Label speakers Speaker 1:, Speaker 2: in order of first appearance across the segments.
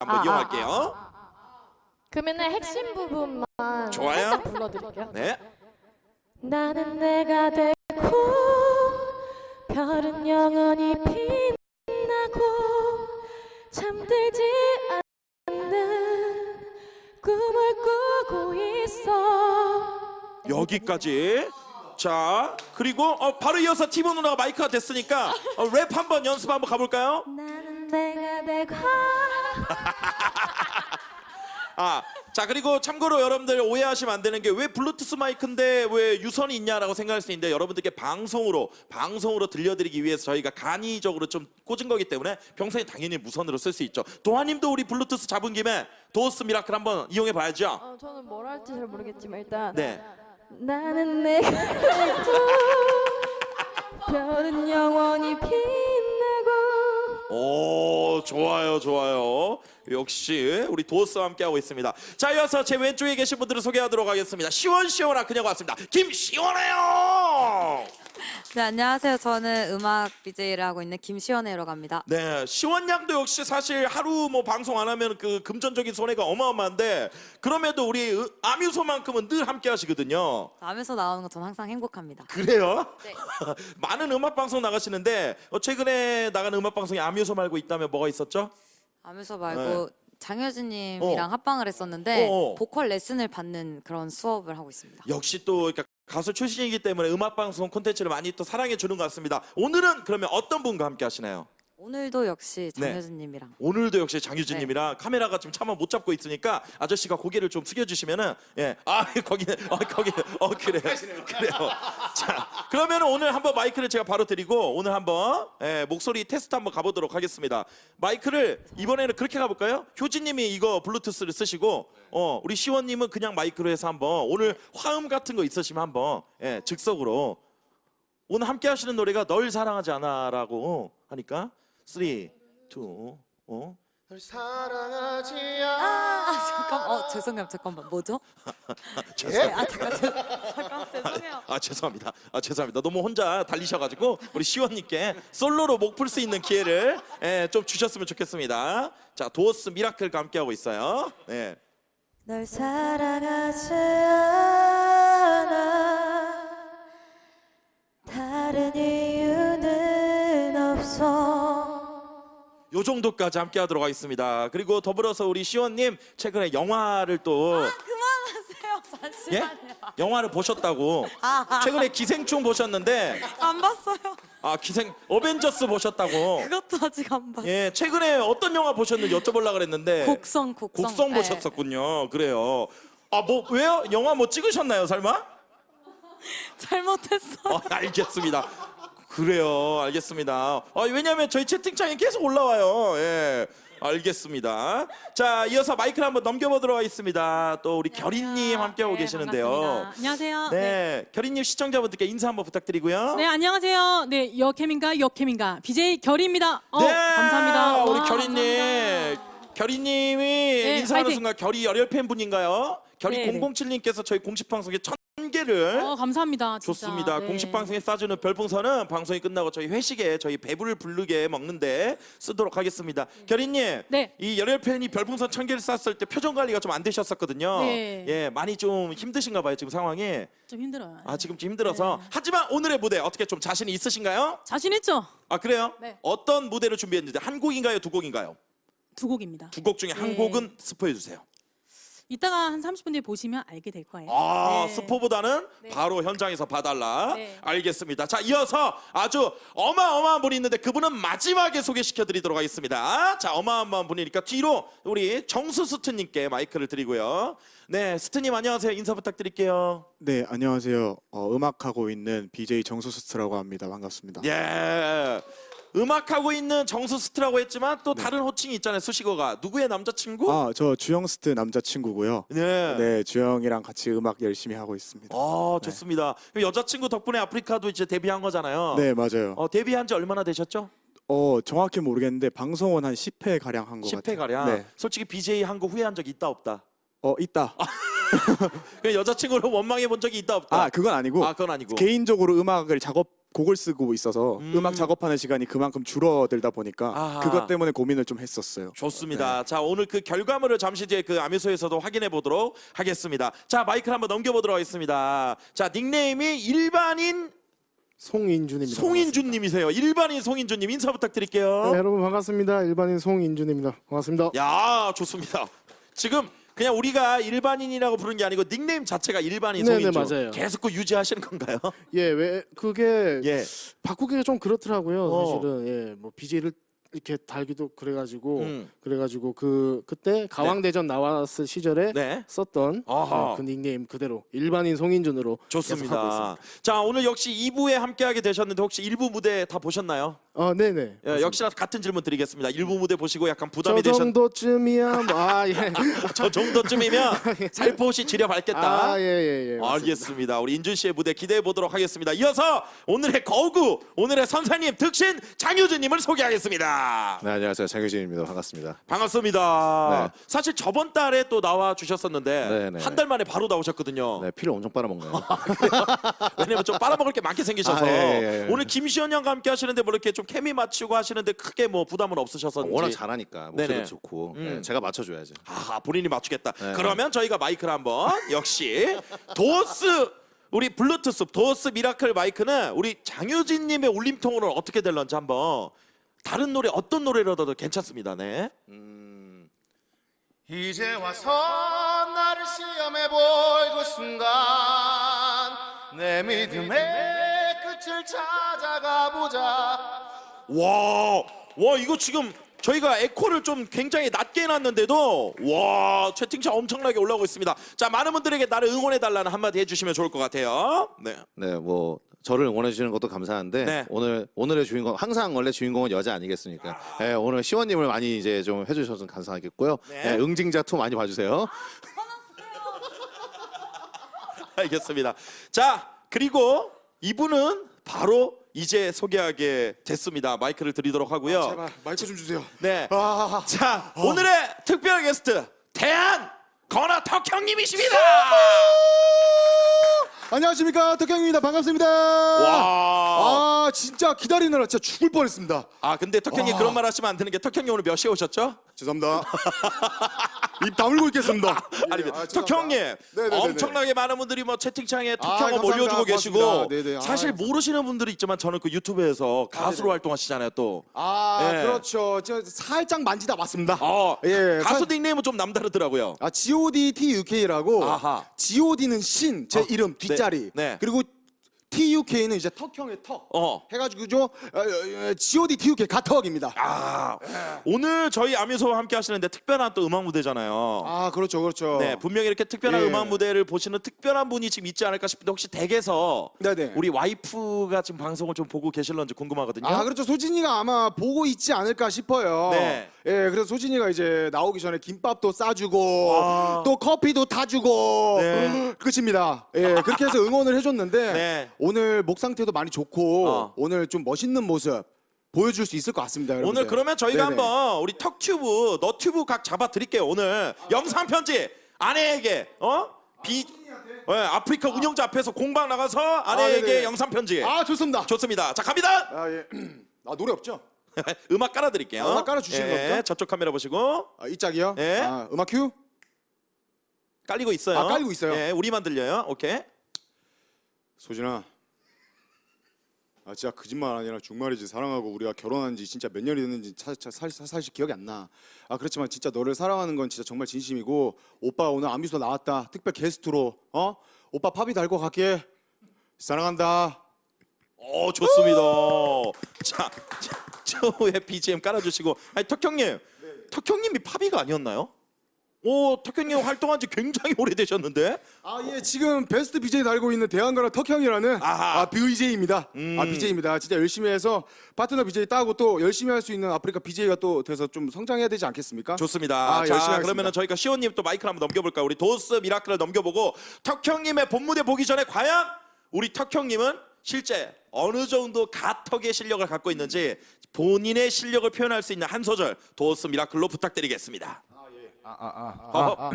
Speaker 1: 한번
Speaker 2: 아, 아,
Speaker 1: 이용할게요.
Speaker 2: 그러면은 핵심 부분만
Speaker 1: 좋아요.
Speaker 2: 살짝 불러드릴게요.
Speaker 1: 네.
Speaker 2: 나는 내가 되고 별은 영원히 빛나고 잠들지 않는 꿈을 꾸고 있어
Speaker 1: 여기까지. 자, 그리고 어, 바로 이어서 티보 누나가 마이크가 됐으니까 어, 랩 한번 연습 한번 가볼까요?
Speaker 2: 나는 내가 되고
Speaker 1: 아, 자 그리고 참고로 여러분들 오해하시면 안 되는 게 왜 블루투스 마이크인데 왜 유선이 있냐라고 생각할 수 있는데 여러분들께 방송으로 방송으로 들려드리기 위해서 저희가 간이적으로 좀 꽂은 거기 때문에 평소에 당연히 무선으로 쓸 수 있죠. 도하님도 우리 블루투스 잡은 김에 도어스 미라클 한번 이용해 봐야죠.
Speaker 2: 어, 저는 뭘 할지 잘 모르겠지만 일단
Speaker 1: 네.
Speaker 2: 나는 내가 별은 영원히 빛나고
Speaker 1: 오 좋아요 좋아요. 역시 우리 도어스와 함께 하고 있습니다. 자 이어서 제 왼쪽에 계신 분들을 소개하도록 하겠습니다. 시원시원한 그녀가 왔습니다. 김시원해요
Speaker 3: 네, 안녕하세요. 저는 음악 BJ를 하고 있는 김시원혜라고 합니다.
Speaker 1: 네 시원 양도 역시 사실 하루 뭐 방송 안 하면 그 금전적인 손해가 어마어마한데 그럼에도 우리 으- 아뮤소만큼은 늘 함께 하시거든요
Speaker 3: 남에서 나오는 건 전 항상 행복합니다.
Speaker 1: 그래요?
Speaker 3: 네.
Speaker 1: 많은 음악 방송 나가시는데 어, 최근에 나가는 음악 방송에 아뮤소 말고 있다면 뭐가 있었죠?
Speaker 3: 남에서 말고
Speaker 1: 네.
Speaker 3: 장효진님이랑
Speaker 1: 어.
Speaker 3: 합방을 했었는데
Speaker 1: 어, 어.
Speaker 3: 보컬 레슨을 받는 그런 수업을 하고 있습니다.
Speaker 1: 역시 또 그러니까 가수 출신이기 때문에 음악 방송 콘텐츠를 많이 또 사랑해 주는 것 같습니다. 오늘은 그러면 어떤 분과 함께 하시나요?
Speaker 3: 오늘도 역시
Speaker 1: 네.
Speaker 3: 장효진님이랑.
Speaker 1: 오늘도 역시 장유진님이랑
Speaker 3: 네.
Speaker 1: 카메라가 지금 차마 못 잡고 있으니까 아저씨가 고개를 좀 숙여주시면은 예아 거기는 어 거기 어 그래요. 그래요. 자 그러면 오늘 한번 마이크를 제가 바로 드리고 오늘 한번 예, 목소리 테스트 한번 가보도록 하겠습니다. 마이크를 이번에는 그렇게 가볼까요? 효진님이 이거 블루투스를 쓰시고 어 우리 시원님은 그냥 마이크로 해서 한번 오늘 화음 같은 거 있으시면 한번 예 즉석으로. 오늘 함께 하시는 노래가 널 사랑하지 않아라고 하니까 3 2 어?
Speaker 4: 널 사랑하지
Speaker 3: 아,
Speaker 4: 않아
Speaker 3: 아 잠깐 어 죄송해요 잠깐만 뭐죠?
Speaker 4: 예?
Speaker 3: 네, 아 잠깐 죄- 잠깐 죄송해요.
Speaker 1: 아 죄송합니다. 아 죄송합니다. 너무 혼자 달리셔가지고 우리 시원님께 솔로로 목 풀 수 있는 기회를 예, 좀 주셨으면 좋겠습니다. 자 도어스 미라클과 함께 하고 있어요. 네.
Speaker 2: 널 사랑하지 않아
Speaker 1: 요 정도까지 함께 하도록 하겠습니다. 그리고 더불어서 우리 시원님 최근에 영화를 또
Speaker 3: 그만하세요
Speaker 1: 예?
Speaker 3: 잠시만요.
Speaker 1: 영화를 보셨다고
Speaker 3: 아,
Speaker 1: 최근에 기생충 보셨는데
Speaker 3: 안 봤어요.
Speaker 1: 아 기생 어벤져스 보셨다고
Speaker 3: 그것도 아직 안 봤어요.
Speaker 1: 예 최근에 어떤 영화 보셨는지 여쭤보려고 그랬는데
Speaker 3: 곡성 곡성
Speaker 1: 곡성
Speaker 3: 네.
Speaker 1: 보셨었군요. 그래요. 아 뭐 왜요? 영화 뭐 찍으셨나요, 설마?
Speaker 3: 잘못했어.
Speaker 1: 어, 알겠습니다. 그래요, 알겠습니다. 아, 왜냐하면 저희 채팅창에 계속 올라와요. 예, 알겠습니다. 자, 이어서 마이크를 한번 넘겨보도록 하겠습니다. 또 우리 결인님 함께하고
Speaker 5: 네,
Speaker 1: 계시는데요.
Speaker 5: 반갑습니다. 안녕하세요.
Speaker 1: 네, 결인님 시청자분들께 인사 한번 부탁드리고요.
Speaker 5: 네, 안녕하세요. 네, 여캠인가 여캠인가 BJ 결입니다. 어,
Speaker 1: 네,
Speaker 5: 감사합니다.
Speaker 1: 우리
Speaker 5: 와,
Speaker 1: 결이님,
Speaker 5: 감사합니다.
Speaker 1: 결이님이 인사하는
Speaker 5: 화이팅.
Speaker 1: 순간 결이 열혈 팬분인가요? 결이
Speaker 5: 네, 네.
Speaker 1: 007님께서 저희 공식 방송에 천 개를
Speaker 5: 어, 감사합니다. 진짜.
Speaker 1: 좋습니다.
Speaker 5: 네.
Speaker 1: 공식 방송에 쏴주는 별풍선은 방송이 끝나고 저희 회식에 저희 배부를 부르게 먹는데 쓰도록 하겠습니다. 결이님,
Speaker 5: 네.
Speaker 1: 이 열혈 팬이 별풍선 천 개를 쐈을 때 표정 관리가 좀 안 되셨었거든요.
Speaker 5: 네.
Speaker 1: 예, 많이 좀 힘드신가 봐요 지금 상황이.
Speaker 5: 좀 힘들어요.
Speaker 1: 아 지금 좀 힘들어서.
Speaker 5: 네.
Speaker 1: 하지만 오늘의 무대 어떻게 좀 자신이 있으신가요?
Speaker 5: 자신 있죠?
Speaker 1: 아 그래요?
Speaker 5: 네.
Speaker 1: 어떤 무대를 준비했는지 한 곡인가요, 두 곡인가요?
Speaker 5: 두 곡입니다.
Speaker 1: 두 곡 중에 한
Speaker 5: 네.
Speaker 1: 곡은 스포해 주세요.
Speaker 5: 이따가 한 30분 뒤에 보시면 알게 될 거예요.
Speaker 1: 아
Speaker 5: 네.
Speaker 1: 스포보다는
Speaker 5: 네.
Speaker 1: 바로 현장에서 봐달라.
Speaker 5: 네.
Speaker 1: 알겠습니다. 자 이어서 아주 어마어마한 분이 있는데 그분은 마지막에 소개시켜드리도록 하겠습니다. 자 어마어마한 분이니까 뒤로 우리 정수 스트님께 마이크를 드리고요. 네 스트님 안녕하세요. 인사 부탁드릴게요.
Speaker 4: 네 안녕하세요 어, 음악하고 있는 BJ 정수 스트라고 합니다 반갑습니다
Speaker 1: 예. 음악하고 있는 정수 스트라고 했지만 또
Speaker 4: 네.
Speaker 1: 다른 호칭이 있잖아요. 수식어가 누구의 남자친구?
Speaker 4: 아 저 주영스트 남자친구고요
Speaker 1: 네.
Speaker 4: 네 주영이랑 같이 음악 열심히 하고 있습니다
Speaker 1: 아 좋습니다. 그럼 여자친구 덕분에 아프리카도 이제 데뷔한 거잖아요.
Speaker 4: 네 맞아요
Speaker 1: 어, 데뷔한 지 얼마나 되셨죠?
Speaker 4: 어 정확히 모르겠는데 방송은 한 10회 가량 한것
Speaker 1: 10회
Speaker 4: 같아요
Speaker 1: 가량.
Speaker 4: 네.
Speaker 1: 솔직히 BJ 한 거 후회한 적 있다 없다.
Speaker 4: 어 있다
Speaker 1: 그 여자친구를 원망해 본 적이 있다 없다.
Speaker 4: 아 그건 아니고
Speaker 1: 아, 그건 아니고.
Speaker 4: 개인적으로 음악을 작업 곡을 쓰고 있어서
Speaker 1: 음.
Speaker 4: 음. 악 작업하는 시간이 그만큼 줄어들다 보니까
Speaker 1: 아하.
Speaker 4: 그것 때문에 고민을 좀 했었어요.
Speaker 1: 좋습니다. 자 오늘 그 결과물을 잠시 뒤에 그 아미소에서도 확인해 보도록 하겠습니다. 자 마이크를 한번 넘겨보도록 하겠습니다. 자 닉네임이 일반인
Speaker 6: 송인준입니다.
Speaker 1: 송인준님이세요. 일반인 송인준님 인사 부탁드릴게요.
Speaker 6: 네, 여러분 반갑습니다. 일반인 송인준입니다. 반갑습니다.
Speaker 1: 야 좋습니다. 지금 그냥 우리가 일반인이라고 부르는 게 아니고 닉네임 자체가 일반인
Speaker 6: 네네,
Speaker 1: 송인준
Speaker 6: 맞아요.
Speaker 1: 계속 그 유지하시는 건가요?
Speaker 6: 예, 왜 그게
Speaker 1: 예.
Speaker 6: 바꾸기가 좀 그렇더라고요.
Speaker 1: 어.
Speaker 6: 사실은 예, 뭐 BJ를 이렇게 달기도 그래가지고
Speaker 1: 음.
Speaker 6: 그래가지고 그 그때 가왕대전 나왔을 시절에
Speaker 1: 네.
Speaker 6: 썼던
Speaker 1: 아하.
Speaker 6: 어, 그 닉네임 그대로 일반인 송인준으로 좋습니다.
Speaker 1: 자 오늘 역시 2부에 함께하게 되셨는데 혹시 1부 무대 다 보셨나요?
Speaker 6: 어, 네네.
Speaker 1: 예, 역시나 같은 질문 드리겠습니다. 1부 무대 보시고 약간
Speaker 6: 저
Speaker 1: 부담이 되셨
Speaker 6: 정도쯤이야. 뭐, 아 예.
Speaker 1: 저 정도쯤이면 살포시 지려 밟겠다.
Speaker 6: 아 예예 예. 맞습니다.
Speaker 1: 알겠습니다. 우리 인준 씨의 무대 기대해 보도록 하겠습니다. 이어서 오늘의 거구, 오늘의 선사님 득신 장효준님을 소개하겠습니다.
Speaker 7: 네 안녕하세요 장효진입니다 반갑습니다.
Speaker 1: 반갑습니다.
Speaker 7: 네.
Speaker 1: 사실 저번 달에 또 나와 주셨었는데
Speaker 7: 네, 네.
Speaker 1: 한달 만에 바로 나오셨거든요.
Speaker 7: 네 피를 엄청 빨아먹네요.
Speaker 1: 왜냐면 좀 빨아먹을 게 많게 생기셔서
Speaker 7: 아, 예, 예, 예.
Speaker 1: 오늘 김시현 양과 함께 하시는데 뭐 이렇게 좀 케미 맞추고 하시는데 크게 뭐 부담은 없으셨었는지.
Speaker 7: 워낙 잘하니까 목소리도
Speaker 1: 네네.
Speaker 7: 좋고
Speaker 1: 음.
Speaker 7: 네, 제가 맞춰줘야죠.
Speaker 1: 아 본인이 맞추겠다.
Speaker 7: 네.
Speaker 1: 그러면 저희가 마이크를 한번 역시 도스 우리 블루투스 도스 미라클 마이크는 우리 장효진님의 울림통으로 어떻게 될런지 한번 다른 노래 어떤 노래라도 괜찮습니다. 네.
Speaker 7: 음,
Speaker 8: 이제 와서 나를 시험해 볼그 순간 내 믿음의 끝을 찾아가 보자
Speaker 1: 와, 와 이거 지금 저희가 에코를 좀 굉장히 낮게 해놨는데도 와 채팅창 엄청나게 올라오고 있습니다. 자 많은 분들에게 나를 응원해 달라는 한마디 해주시면 좋을 것 같아요. 네.
Speaker 7: 네뭐 저를 응원해 주시는 것도 감사한데
Speaker 1: 네.
Speaker 7: 오늘 오늘의 주인공 항상 원래 주인공은 여자 아니겠습니까? 네, 오늘 시원님을 많이 이제 좀 해주셔서 감사하겠고요.
Speaker 1: 네.
Speaker 7: 네, 응징자 2 많이 봐주세요.
Speaker 1: 알겠습니다. 자 그리고 이분은 바로 이제 소개하게 됐습니다. 마이크를 드리도록 하고요.
Speaker 4: 제발 마이크 좀 주세요.
Speaker 1: 네.
Speaker 4: 아,
Speaker 1: 자 오늘의 특별 게스트 대한 건아 덕형님이십니다.
Speaker 9: 안녕하십니까 덕형입니다 반갑습니다
Speaker 1: 와.
Speaker 9: 아 진짜 기다리느라 진짜 죽을 뻔했습니다
Speaker 1: 아 근데 덕형이 그런 말 하시면 안 되는 게 덕형이 오늘 몇 시에 오셨죠?
Speaker 9: 죄송합니다 입 다물고 있겠습니다
Speaker 1: 아니
Speaker 9: 아,
Speaker 1: 덕형님
Speaker 9: 네네네네.
Speaker 1: 엄청나게 많은 분들이 뭐 채팅창에 덕형을
Speaker 9: 감사합니다.
Speaker 1: 몰려주고 계시고
Speaker 9: 고맙습니다. 네네. 아,
Speaker 1: 사실. 모르시는 분들이 있지만 저는 그 유튜브에서 가수로
Speaker 9: 네네.
Speaker 1: 활동하시잖아요 또.
Speaker 9: 아
Speaker 1: 예.
Speaker 9: 그렇죠 저 살짝 만지다 왔습니다
Speaker 1: 어,
Speaker 9: 예,
Speaker 1: 가수
Speaker 9: 사-
Speaker 1: 닉네임은 좀 남다르더라고요.
Speaker 9: 아 G.O.D. T.U.K.라고
Speaker 1: 아하.
Speaker 9: G.O.D.는 신 제
Speaker 1: 어,
Speaker 9: 이름 뒷자리
Speaker 1: 네.
Speaker 9: 그리고 T.U.K.는 이제 턱형의 턱
Speaker 1: 어.
Speaker 9: 해가지고 저 어, 어, G.O.D. T.U.K. 가턱입니다
Speaker 1: 아 오늘 저희 아미소와 함께 하시는데 특별한 또 음악 무대잖아요.
Speaker 9: 아 그렇죠 그렇죠
Speaker 1: 네 분명히 이렇게 특별한
Speaker 9: 예.
Speaker 1: 음악 무대를 보시는 특별한 분이 지금 있지 않을까 싶은데 혹시 댁에서
Speaker 9: 네네.
Speaker 1: 우리 와이프가 지금 방송을 좀 보고 계실런지 궁금하거든요.
Speaker 9: 아 그렇죠 소진이가 아마 보고 있지 않을까 싶어요.
Speaker 1: 네.
Speaker 9: 예, 그래서 소진이가 이제 나오기 전에 김밥도 싸주고
Speaker 1: 아.
Speaker 9: 또 커피도 타주고
Speaker 1: 네.
Speaker 9: 끝입니다. 예, 그렇게 해서 응원을 해줬는데
Speaker 1: 네.
Speaker 9: 오늘 목 상태도 많이 좋고
Speaker 1: 어.
Speaker 9: 오늘 좀 멋있는 모습 보여줄 수 있을 것 같습니다. 여러분들.
Speaker 1: 오늘 그러면 저희가
Speaker 9: 네네.
Speaker 1: 한번 우리 턱튜브, 너튜브 각 잡아 드릴게요. 오늘 영상 편지 아내에게 어? 비 예, 아프리카 운영자 앞에서 공방 나가서 아내에게
Speaker 9: 네네.
Speaker 1: 영상 편지.
Speaker 9: 아 좋습니다.
Speaker 1: 좋습니다. 자 갑니다.
Speaker 9: 아 예. 아 노래 없죠?
Speaker 1: 음악 깔아 드릴게요.
Speaker 9: 아, 음악 깔아주시는 겁니까?
Speaker 1: 저쪽 카메라 보시고
Speaker 9: 아, 이 짝이요?
Speaker 1: 예.
Speaker 9: 아, 음악 큐.
Speaker 1: 깔리고 있어요.
Speaker 9: 아, 깔리고 있어요?
Speaker 1: 예, 우리만 들려요. 오케이.
Speaker 9: 소진아. 아 진짜 거짓말 아니라 정말이지 사랑하고 우리가 결혼한 지 진짜 몇 년이 됐는지 사, 사, 사, 사, 사실 기억이 안 나. 아 그렇지만 진짜 너를 사랑하는 건 진짜 정말 진심이고 오빠 오늘 아미소 나왔다. 특별 게스트로 어? 오빠 팝이 달고 갈게. 사랑한다.
Speaker 1: 어 좋습니다. 자, 자, 저의 BGM 깔아주시고 아니 턱형님, 턱형님이 팝이가 아니었나요? 오 턱형님 활동한 지 굉장히 오래되셨는데
Speaker 9: 아 예 지금 베스트 BJ 달고 있는 대한가라 턱형이라는
Speaker 1: 아하.
Speaker 9: 아 BJ입니다.
Speaker 1: 음.
Speaker 9: 아 BJ입니다. 진짜 열심히 해서 파트너 BJ 따고 또 열심히 할 수 있는 아프리카 BJ가 또 돼서 좀 성장해야 되지 않겠습니까?
Speaker 1: 좋습니다.
Speaker 9: 아, 열심히
Speaker 1: 자. 그러면은 저희가 시온님 또 마이크를 한번 넘겨볼까요? 우리 도스 미라클을 넘겨보고 턱형님의 본무대 보기 전에 과연 우리 턱형님은 실제 어느 정도 가턱의 실력을 갖고 있는지 본인의 실력을 표현할 수 있는 한 소절 도스 미라클로 부탁드리겠습니다. 어,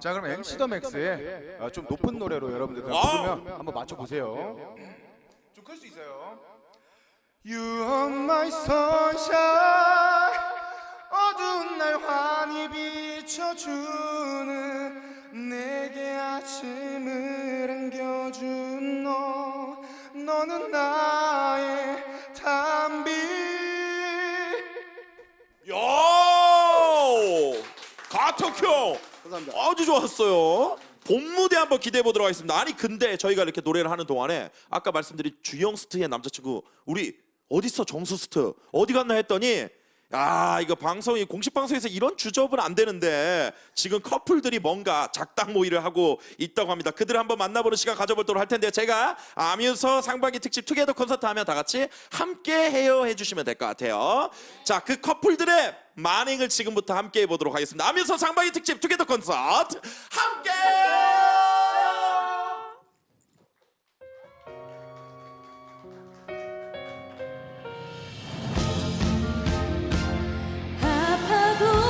Speaker 8: 자 그럼 MC 더 맥스의 아, 좀 높은 노래로 여러분들
Speaker 1: 아.
Speaker 8: 부르면 한번 맞춰보세요
Speaker 9: 클수 있어요. You are my sunshine. 어두운 날 환히 비춰주
Speaker 1: 가토큐!
Speaker 10: 감사합니다.
Speaker 1: 아주 좋았어요. 본 무대 한번 기대해 보도록 하겠습니다. 아니 근데 저희가 이렇게 노래를 하는 동안에 아까 말씀드린 주영 스트의 남자친구 우리 어딨어 정수 스트 어디 갔나 했더니 아 이거 방송이 공식 방송에서 이런 주접은 안 되는데 지금 커플들이 뭔가 작당 모의를 하고 있다고 합니다. 그들을 한번 만나보는 시간 가져보도록 할 텐데 제가 아뮤서 상반기 특집 together 콘서트 하면 다 같이 함께 해요 해주시면 될 것 같아요. 자 그 커플들의 만행을 지금부터 함께 해보도록 하겠습니다. 아뮤서 상반기 특집 together 콘서트 함께